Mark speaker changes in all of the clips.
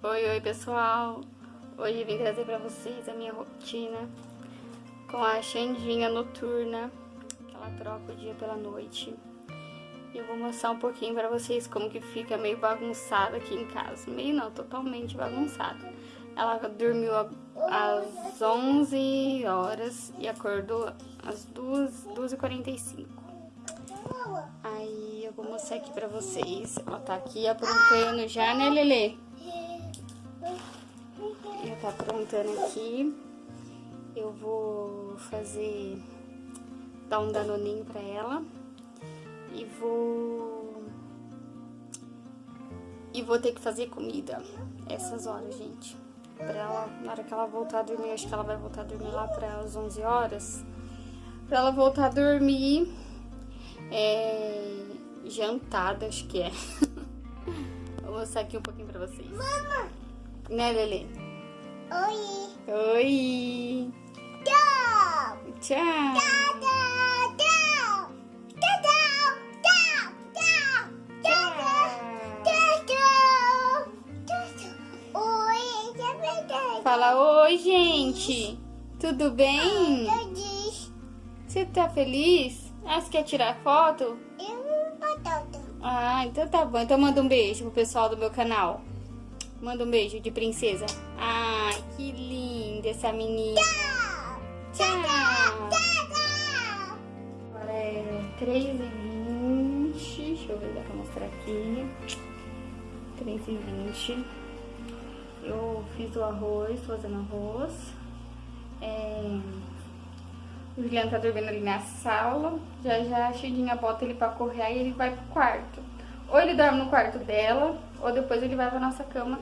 Speaker 1: Oi, oi pessoal! Hoje vim trazer pra vocês a minha rotina com a Xandinha noturna, que ela troca o dia pela noite. E eu vou mostrar um pouquinho pra vocês como que fica meio bagunçada aqui em casa. Meio não, totalmente bagunçada. Ela dormiu às 11 horas e acordou às 2h45. Aí eu vou mostrar aqui pra vocês. Ela tá aqui aprontando já, né, Lelê? Tá aprontando aqui. Eu vou fazer... Dar um danoninho pra ela. E vou... E vou ter que fazer comida essas horas, gente. Pra ela, na hora que ela voltar a dormir, acho que ela vai voltar a dormir lá para as 11 horas. Pra ela voltar a dormir, é, jantada, acho que é. Vou mostrar aqui um pouquinho pra vocês.
Speaker 2: Mama!
Speaker 1: Né, Lelê?
Speaker 2: Oi!
Speaker 1: Oi!
Speaker 2: Tchau!
Speaker 1: Tchau!
Speaker 2: Tchau, tchau, tchau! Tchau, tchau, tchau, tchau, tchau, tchau, tchau. Oi, verdade.
Speaker 1: Fala oi, gente! Tudo bem? Você tá feliz? Ah, você quer tirar foto?
Speaker 2: eu batata.
Speaker 1: Ah, então tá bom. Então manda um beijo pro pessoal do meu canal. Manda um beijo de princesa. Ai, que linda essa menina. Tchau!
Speaker 2: Tchau!
Speaker 1: Agora é 3h20. Deixa eu ver se dá pra mostrar aqui. 3h20. Eu fiz o arroz, fazendo arroz. É... O Juliano tá dormindo ali na sala. Já já a bota ele pra correr, aí ele vai pro quarto. Ou ele dorme no quarto dela, ou depois ele vai pra nossa cama.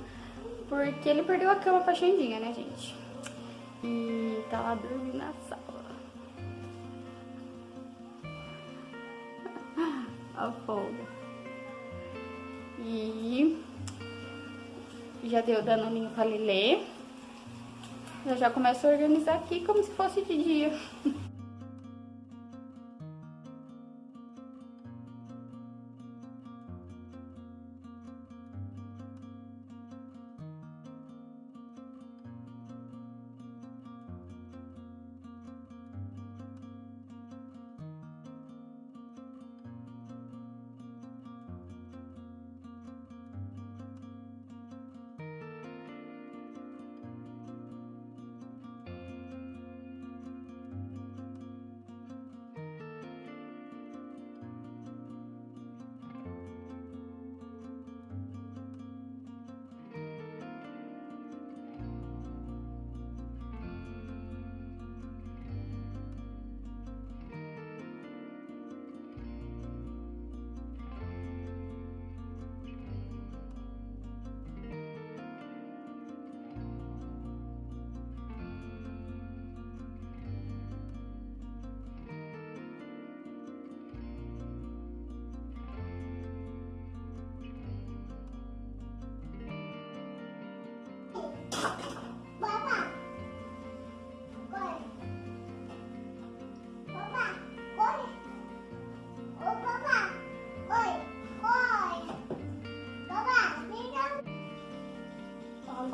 Speaker 1: Porque ele perdeu a cama pra Xandinha, né, gente? E tá lá dormindo na sala. a folga. E já deu danoninho pra Lelê. Eu já começo a organizar aqui como se fosse de dia.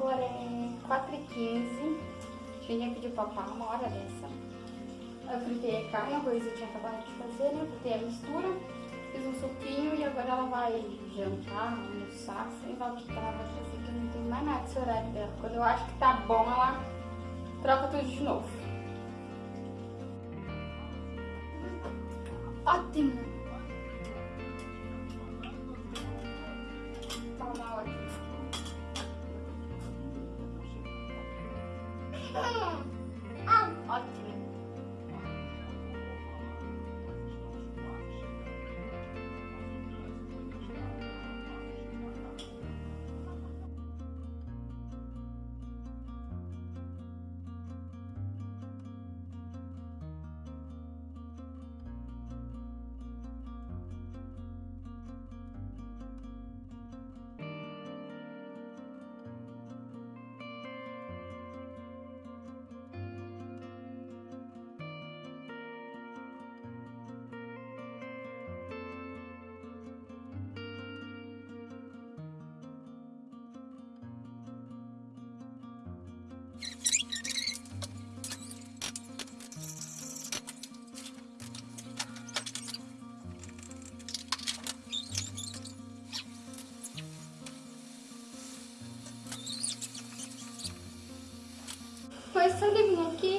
Speaker 1: agora é 4h15. Tinha pediu papá uma hora dessa. Eu fritei a carne, a coisa eu tinha acabado de fazer, né? Fritei a mistura, fiz um suquinho e agora ela vai jantar, almoçar, sei lá o que ela vai fazer, que eu não tenho mais nada desse horário dela. Quando eu acho que tá bom, ela troca tudo de novo. Ótimo!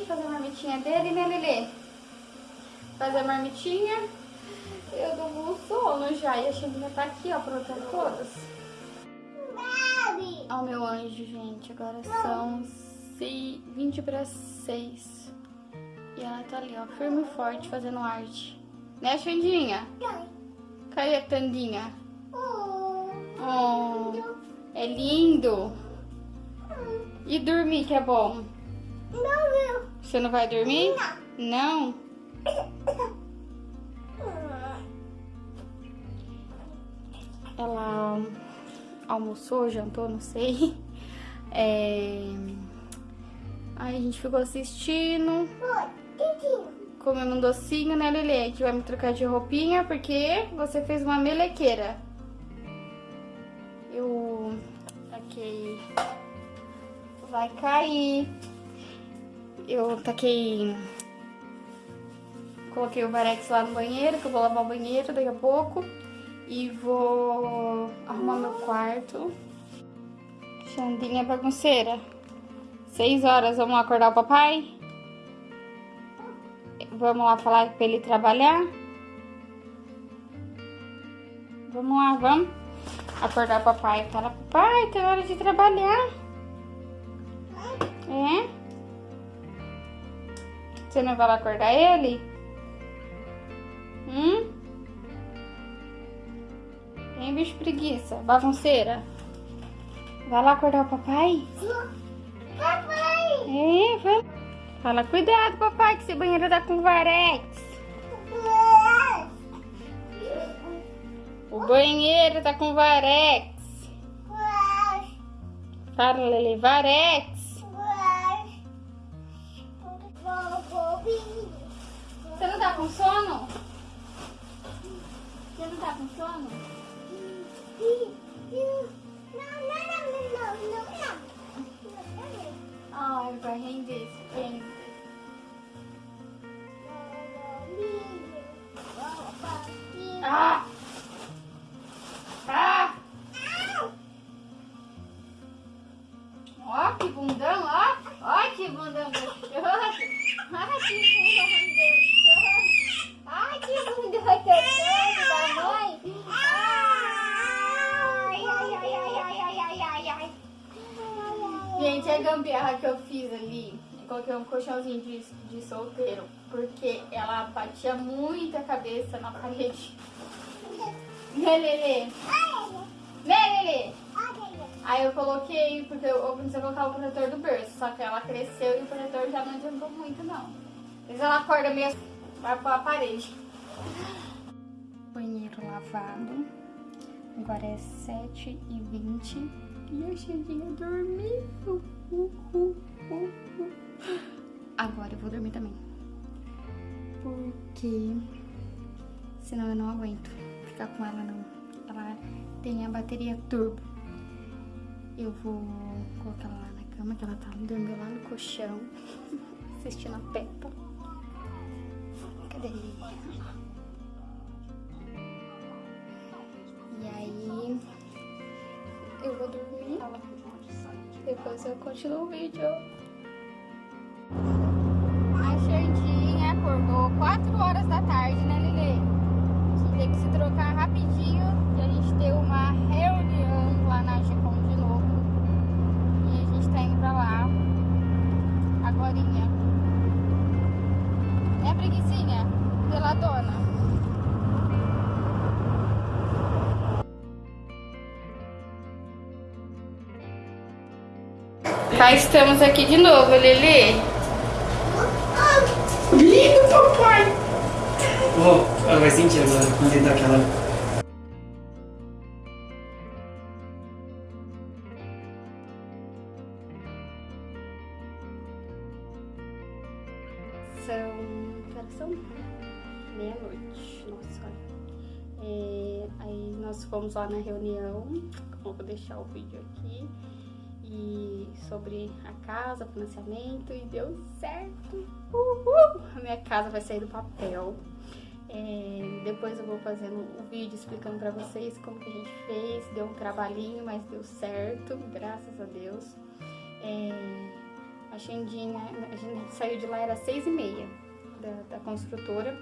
Speaker 1: Aqui fazer a marmitinha dele, né, Lelê? Fazer a marmitinha. Eu dou um sono já. E a Xandinha tá aqui, ó, aprontando todas. Ó o meu anjo, gente. Agora são 20 para 6. E ela tá ali, ó, firme e forte, fazendo arte. Né, Xandinha? Cadê a Tandinha? Oh, é lindo. E dormir, que é bom?
Speaker 2: Não,
Speaker 1: Você não vai dormir? Não. Ela almoçou, jantou, não sei. É... Aí a gente ficou assistindo, comendo um docinho, né, Lele? A gente vai me trocar de roupinha porque você fez uma melequeira. Eu taquei... Vai cair. Eu taquei... Coloquei o varex lá no banheiro, que eu vou lavar o banheiro daqui a pouco. E vou arrumar meu quarto. Xandinha bagunceira. Seis horas, vamos acordar o papai? Vamos lá falar pra ele trabalhar? Vamos lá, vamos acordar o papai. Fala, papai, tá hora de trabalhar. É? Você não vai lá acordar ele? Hum? Hein, bicho preguiça? Bagunceira? Vai lá acordar o papai?
Speaker 2: Papai!
Speaker 1: É, vai. Fala, cuidado, papai, que esse banheiro tá com varex. O banheiro tá com varex. Fala, Lele, varex. Você não tá com sono? Você não tá com sono? Ai, vai render esse tempo. Coloquei um colchãozinho de, de solteiro, porque ela batia muito a cabeça na parede. Né, Lelê? Né, Lelê? Aí eu coloquei, porque eu, eu pensei colocar o protetor do berço, só que ela cresceu e o protetor já não adiantou muito, não. Mas ela acorda meio vai pra parede. Banheiro lavado. Agora é 7h20 e a Xandinha dormiu. Uh, uh, uh, uh. Agora eu vou dormir também. Porque senão eu não aguento ficar com ela não. Ela tem a bateria turbo. Eu vou colocar ela lá na cama, que ela tá dormindo lá no colchão, assistindo a Peppa. Cadê? E aí, eu vou dormir. Depois eu continuo o vídeo. 4 horas da tarde, né, Lili? A gente teve que se trocar rapidinho, que a gente deu uma reunião lá na Gicom de novo. E a gente tá indo pra lá agorinha. É, preguicinha? Pela dona. Cá estamos aqui de novo, Lili.
Speaker 3: Ela vai sentir agora, dentro daquela.
Speaker 1: São. que são? Meia-noite. Nossa, olha. É, aí nós fomos lá na reunião. Eu vou deixar o vídeo aqui. E sobre a casa, financiamento. E deu certo. Uhul! A minha casa vai sair do papel. É, depois eu vou fazendo um vídeo explicando pra vocês como que a gente fez. Deu um trabalhinho, mas deu certo, graças a Deus. É, A Xandinha, a gente saiu de lá, era seis e meia da, da construtora.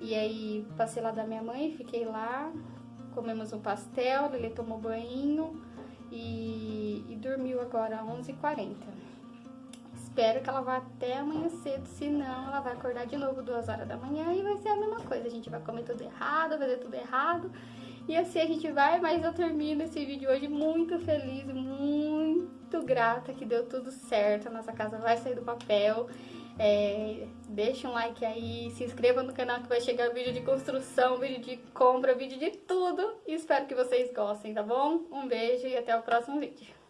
Speaker 1: E aí passei lá da minha mãe, fiquei lá, comemos um pastel, ele tomou banho e, e dormiu agora às 11h40. Espero que ela vá até amanhã cedo, senão ela vai acordar de novo duas horas da manhã e vai ser a mesma coisa. A gente vai comer tudo errado, fazer tudo errado. E assim a gente vai, mas eu termino esse vídeo hoje muito feliz, muito grata que deu tudo certo. A nossa casa vai sair do papel. É, deixa um like aí, se inscreva no canal que vai chegar vídeo de construção, vídeo de compra, vídeo de tudo. E espero que vocês gostem, tá bom? Um beijo e até o próximo vídeo.